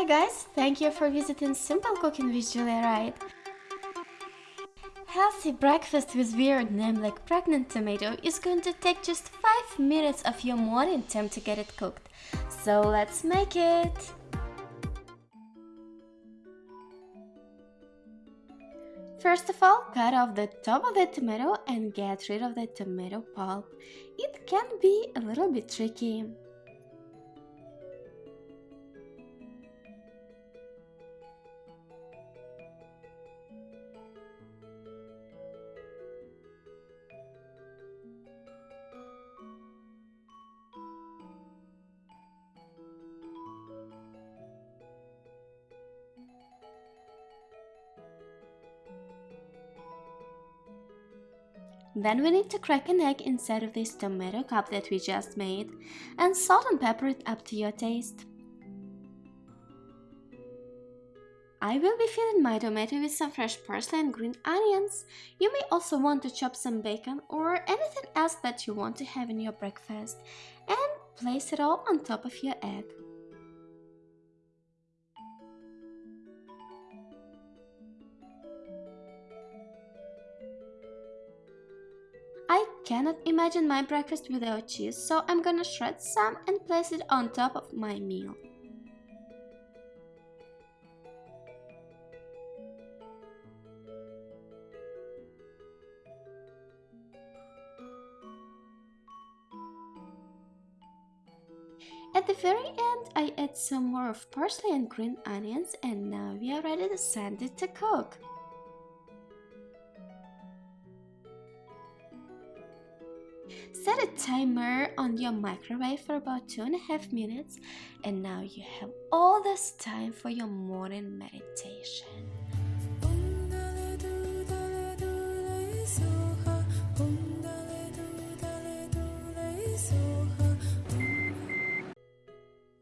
Hi guys, thank you for visiting Simple Cooking with Julia Wright. Healthy breakfast with weird name like pregnant tomato is going to take just 5 minutes of your morning time to get it cooked. So let's make it! First of all, cut off the top of the tomato and get rid of the tomato pulp. It can be a little bit tricky. Then we need to crack an egg inside of this tomato cup that we just made and salt and pepper it up to your taste. I will be filling my tomato with some fresh parsley and green onions. You may also want to chop some bacon or anything else that you want to have in your breakfast and place it all on top of your egg. Cannot imagine my breakfast without cheese, so I'm gonna shred some and place it on top of my meal. At the very end, I add some more of parsley and green onions and now we are ready to send it to cook. Set a timer on your microwave for about two and a half minutes and now you have all this time for your morning meditation.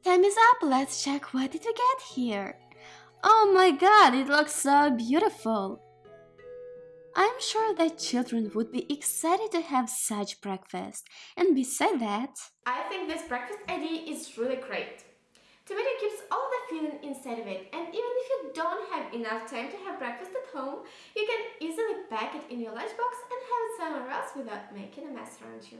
Time is up, let's check what did we get here. Oh my god, it looks so beautiful. I'm sure that children would be excited to have such breakfast. And beside that... I think this breakfast idea is really great. Tomato keeps all the filling inside of it and even if you don't have enough time to have breakfast at home, you can easily pack it in your lunchbox and have it somewhere else without making a mess around you.